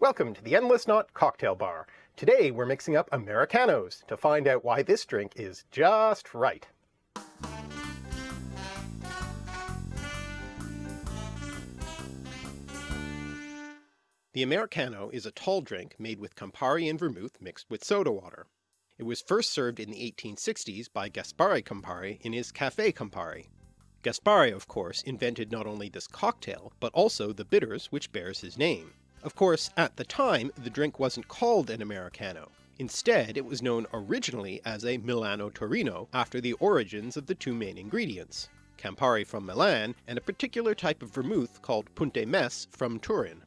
Welcome to the Endless Knot Cocktail Bar. Today we're mixing up Americanos to find out why this drink is just right. The Americano is a tall drink made with Campari and vermouth mixed with soda water. It was first served in the 1860s by Gaspare Campari in his Café Campari. Gaspare, of course, invented not only this cocktail, but also the bitters which bears his name. Of course, at the time, the drink wasn't called an Americano. Instead, it was known originally as a Milano Torino after the origins of the two main ingredients, Campari from Milan and a particular type of vermouth called Punta Mess from Turin.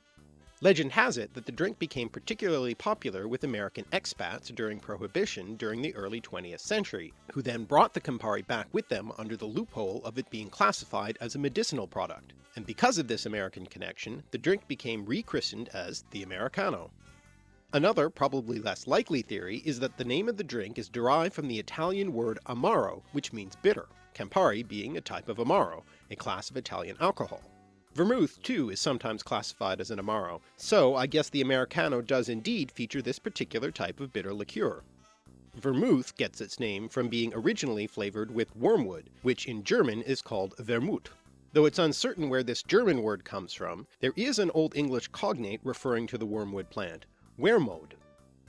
Legend has it that the drink became particularly popular with American expats during Prohibition during the early 20th century, who then brought the Campari back with them under the loophole of it being classified as a medicinal product, and because of this American connection, the drink became rechristened as the Americano. Another, probably less likely theory is that the name of the drink is derived from the Italian word amaro, which means bitter, Campari being a type of amaro, a class of Italian alcohol. Vermouth, too, is sometimes classified as an Amaro, so I guess the Americano does indeed feature this particular type of bitter liqueur. Vermouth gets its name from being originally flavoured with wormwood, which in German is called Vermut. Though it's uncertain where this German word comes from, there is an Old English cognate referring to the wormwood plant, wermod.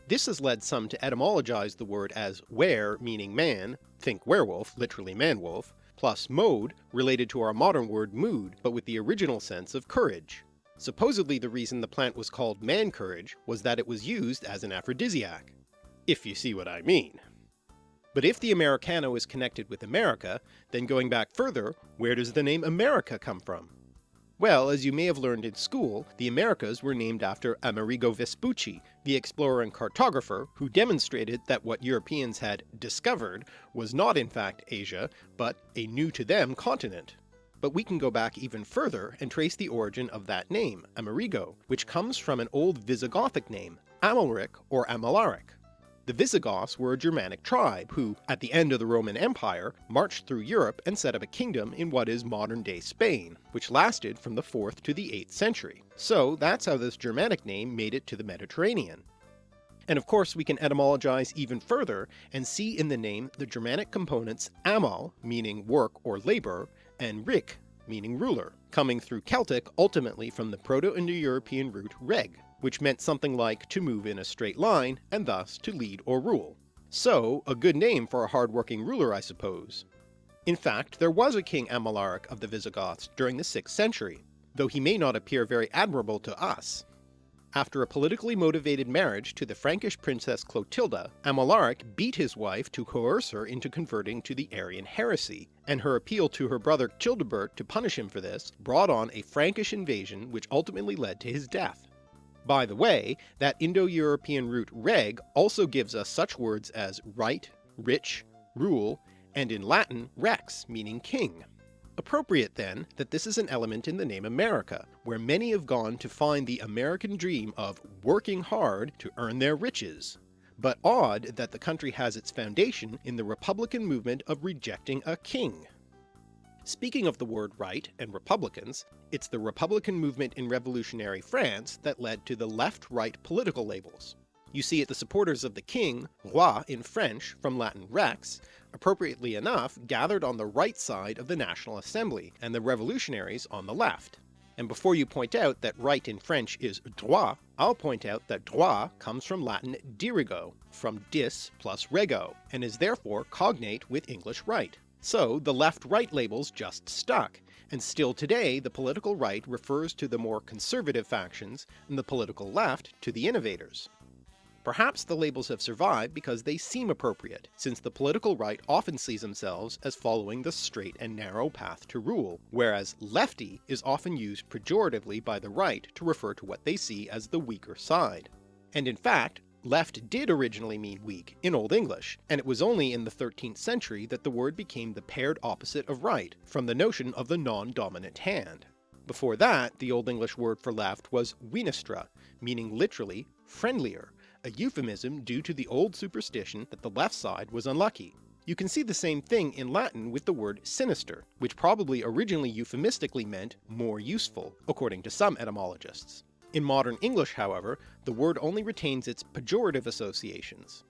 This has led some to etymologize the word as were meaning man, think werewolf, literally man-wolf, plus mode, related to our modern word mood, but with the original sense of courage. Supposedly the reason the plant was called man-courage was that it was used as an aphrodisiac. If you see what I mean. But if the Americano is connected with America, then going back further, where does the name America come from? Well, as you may have learned in school, the Americas were named after Amerigo Vespucci, the explorer and cartographer who demonstrated that what Europeans had discovered was not in fact Asia, but a new to them continent. But we can go back even further and trace the origin of that name, Amerigo, which comes from an old Visigothic name, Amalric or Amalaric. The Visigoths were a Germanic tribe who, at the end of the Roman Empire, marched through Europe and set up a kingdom in what is modern-day Spain, which lasted from the 4th to the 8th century. So that's how this Germanic name made it to the Mediterranean. And of course we can etymologize even further and see in the name the Germanic components amal, meaning work or labour, and rik, meaning ruler, coming through Celtic ultimately from the Proto-Indo-European root reg, which meant something like to move in a straight line, and thus to lead or rule. So, a good name for a hard-working ruler I suppose. In fact, there was a King Amalaric of the Visigoths during the 6th century, though he may not appear very admirable to us. After a politically motivated marriage to the Frankish princess Clotilda, Amalaric beat his wife to coerce her into converting to the Arian heresy, and her appeal to her brother Childebert to punish him for this brought on a Frankish invasion which ultimately led to his death. By the way, that Indo-European root reg also gives us such words as right, rich, rule, and in Latin rex meaning king. Appropriate then that this is an element in the name America, where many have gone to find the American dream of working hard to earn their riches. But odd that the country has its foundation in the Republican movement of rejecting a king. Speaking of the word right and Republicans, it's the Republican movement in revolutionary France that led to the left-right political labels. You see it the supporters of the king, roi in French from Latin rex, appropriately enough gathered on the right side of the National Assembly, and the revolutionaries on the left. And before you point out that right in French is droit, I'll point out that droit comes from Latin dirigo, from dis plus rego, and is therefore cognate with English right. So the left-right labels just stuck, and still today the political right refers to the more conservative factions, and the political left to the innovators. Perhaps the labels have survived because they seem appropriate, since the political right often sees themselves as following the straight and narrow path to rule, whereas lefty is often used pejoratively by the right to refer to what they see as the weaker side. And in fact, Left did originally mean weak in Old English, and it was only in the 13th century that the word became the paired opposite of right, from the notion of the non-dominant hand. Before that, the Old English word for left was winestra, meaning literally friendlier, a euphemism due to the old superstition that the left side was unlucky. You can see the same thing in Latin with the word sinister, which probably originally euphemistically meant more useful, according to some etymologists. In modern English however, the word only retains its pejorative associations.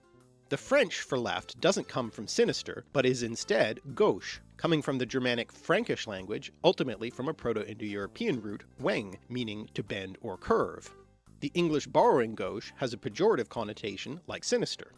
The French for left doesn't come from sinister, but is instead gauche, coming from the Germanic Frankish language, ultimately from a Proto-Indo-European root weng, meaning to bend or curve. The English borrowing gauche has a pejorative connotation like sinister.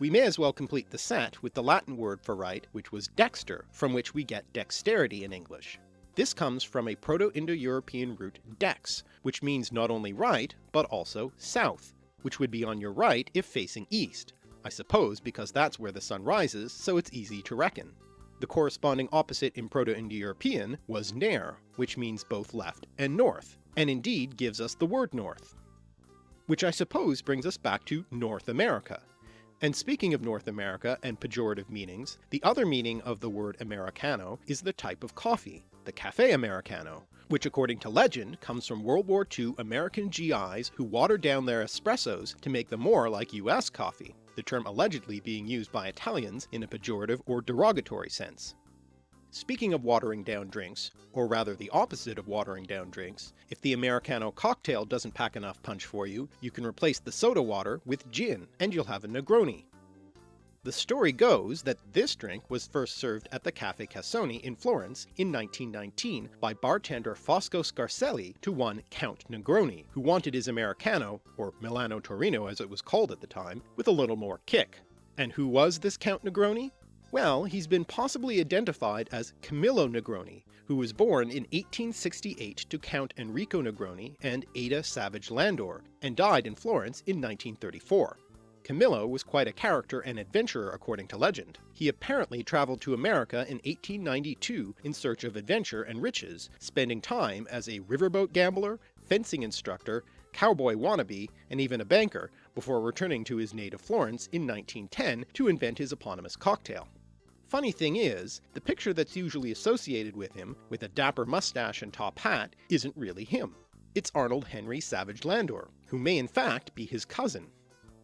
We may as well complete the set with the Latin word for right, which was dexter, from which we get dexterity in English. This comes from a Proto-Indo-European root dex, which means not only right, but also south, which would be on your right if facing east, I suppose because that's where the sun rises, so it's easy to reckon. The corresponding opposite in Proto-Indo-European was ner, which means both left and north, and indeed gives us the word north. Which I suppose brings us back to North America, and speaking of North America and pejorative meanings, the other meaning of the word Americano is the type of coffee, the Cafe Americano, which according to legend comes from World War II American GIs who watered down their espressos to make them more like US coffee, the term allegedly being used by Italians in a pejorative or derogatory sense. Speaking of watering down drinks, or rather the opposite of watering down drinks, if the Americano cocktail doesn't pack enough punch for you, you can replace the soda water with gin, and you'll have a Negroni. The story goes that this drink was first served at the Cafe Casoni in Florence in 1919 by bartender Fosco Scarselli to one Count Negroni, who wanted his Americano, or Milano Torino as it was called at the time, with a little more kick. And who was this Count Negroni? Well, he's been possibly identified as Camillo Negroni, who was born in 1868 to Count Enrico Negroni and Ada Savage Landor, and died in Florence in 1934. Camillo was quite a character and adventurer according to legend. He apparently travelled to America in 1892 in search of adventure and riches, spending time as a riverboat gambler, fencing instructor, cowboy wannabe, and even a banker, before returning to his native Florence in 1910 to invent his eponymous cocktail. Funny thing is, the picture that's usually associated with him, with a dapper mustache and top hat, isn't really him. It's Arnold Henry Savage Landor, who may in fact be his cousin.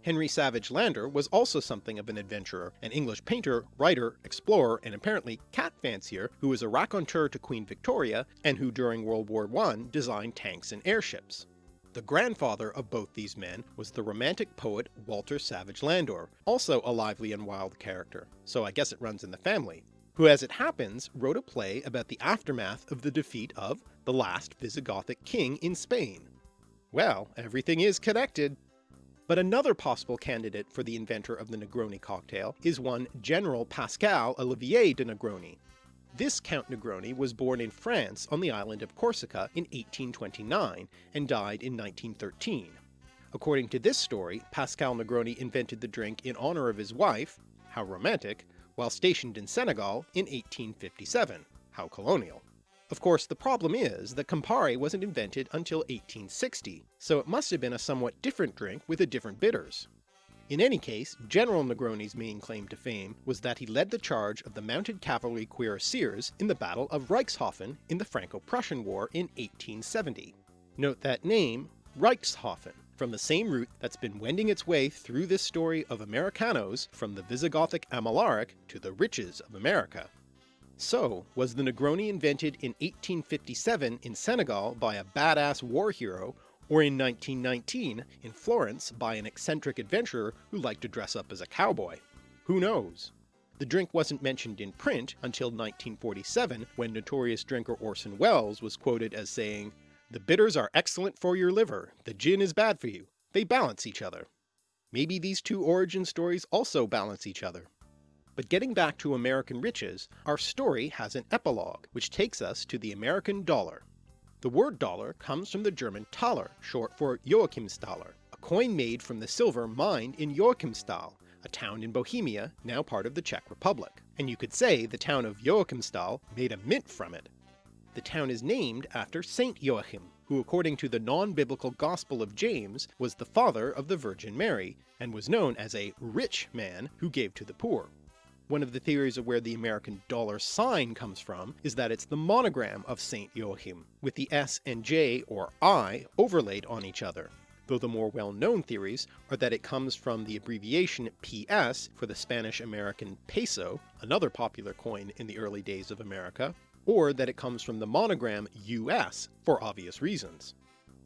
Henry Savage Landor was also something of an adventurer, an English painter, writer, explorer, and apparently cat fancier who was a raconteur to Queen Victoria and who during World War I designed tanks and airships. The grandfather of both these men was the romantic poet Walter Savage Landor, also a lively and wild character, so I guess it runs in the family, who as it happens wrote a play about the aftermath of the defeat of the last Visigothic king in Spain. Well, everything is connected. But another possible candidate for the inventor of the Negroni cocktail is one General Pascal Olivier de Negroni, this Count Negroni was born in France on the island of Corsica in 1829 and died in 1913. According to this story, Pascal Negroni invented the drink in honour of his wife, how romantic, while stationed in Senegal in 1857, how colonial. Of course the problem is that Campari wasn't invented until 1860, so it must have been a somewhat different drink with a different bitters. In any case, General Negroni's main claim to fame was that he led the charge of the mounted cavalry cuirassiers in the Battle of Reichshofen in the Franco-Prussian War in 1870. Note that name, Reichshofen, from the same root that's been wending its way through this story of Americanos from the Visigothic Amalaric to the riches of America. So, was the Negroni invented in 1857 in Senegal by a badass war hero or in 1919 in Florence by an eccentric adventurer who liked to dress up as a cowboy. Who knows? The drink wasn't mentioned in print until 1947 when notorious drinker Orson Welles was quoted as saying, The bitters are excellent for your liver, the gin is bad for you, they balance each other. Maybe these two origin stories also balance each other. But getting back to American riches, our story has an epilogue, which takes us to the American dollar. The word dollar comes from the German Thaler, short for Joachimsthaler, a coin made from the silver mined in Joachimsthal, a town in Bohemia, now part of the Czech Republic, and you could say the town of Joachimsthal made a mint from it. The town is named after Saint Joachim, who according to the non-biblical Gospel of James was the father of the Virgin Mary, and was known as a rich man who gave to the poor. One of the theories of where the American dollar sign comes from is that it's the monogram of St. Joachim, with the S and J or I overlaid on each other, though the more well-known theories are that it comes from the abbreviation PS for the Spanish-American peso, another popular coin in the early days of America, or that it comes from the monogram US for obvious reasons.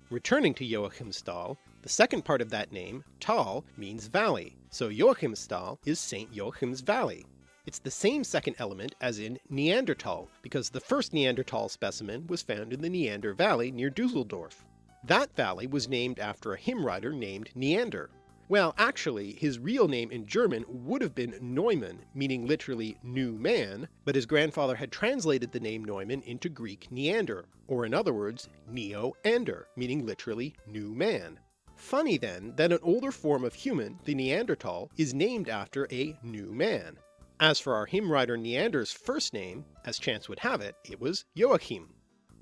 Returning to Joachimsthal, the second part of that name, Tal, means valley, so Joachimsthal is St. Joachim's Valley. It's the same second element as in Neanderthal, because the first Neanderthal specimen was found in the Neander Valley near Dusseldorf. That valley was named after a hymn writer named Neander. Well, actually, his real name in German would have been Neumann, meaning literally new man, but his grandfather had translated the name Neumann into Greek Neander, or in other words, Neo-Ander, meaning literally new man. Funny then that an older form of human, the Neanderthal, is named after a new man. As for our hymn writer Neander's first name, as chance would have it, it was Joachim.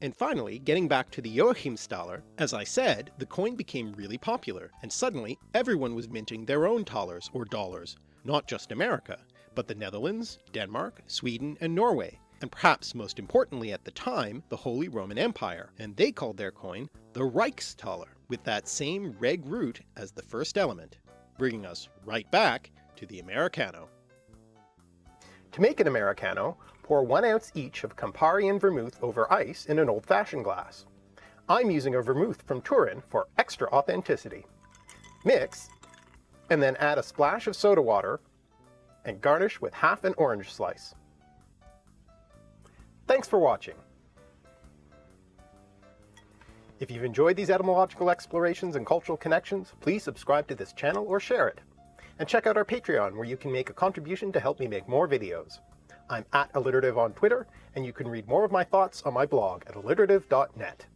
And finally, getting back to the Joachimsthaler, as I said, the coin became really popular, and suddenly everyone was minting their own thalers or dollars, not just America, but the Netherlands, Denmark, Sweden, and Norway, and perhaps most importantly at the time, the Holy Roman Empire, and they called their coin the Reichsthaler, with that same reg root as the first element, bringing us right back to the Americano. To make an Americano, pour 1 ounce each of Campari and vermouth over ice in an old-fashioned glass. I'm using a vermouth from Turin for extra authenticity. Mix, and then add a splash of soda water, and garnish with half an orange slice. Thanks for watching. If you've enjoyed these etymological explorations and cultural connections, please subscribe to this channel or share it. And check out our Patreon where you can make a contribution to help me make more videos. I'm at alliterative on Twitter, and you can read more of my thoughts on my blog at alliterative.net.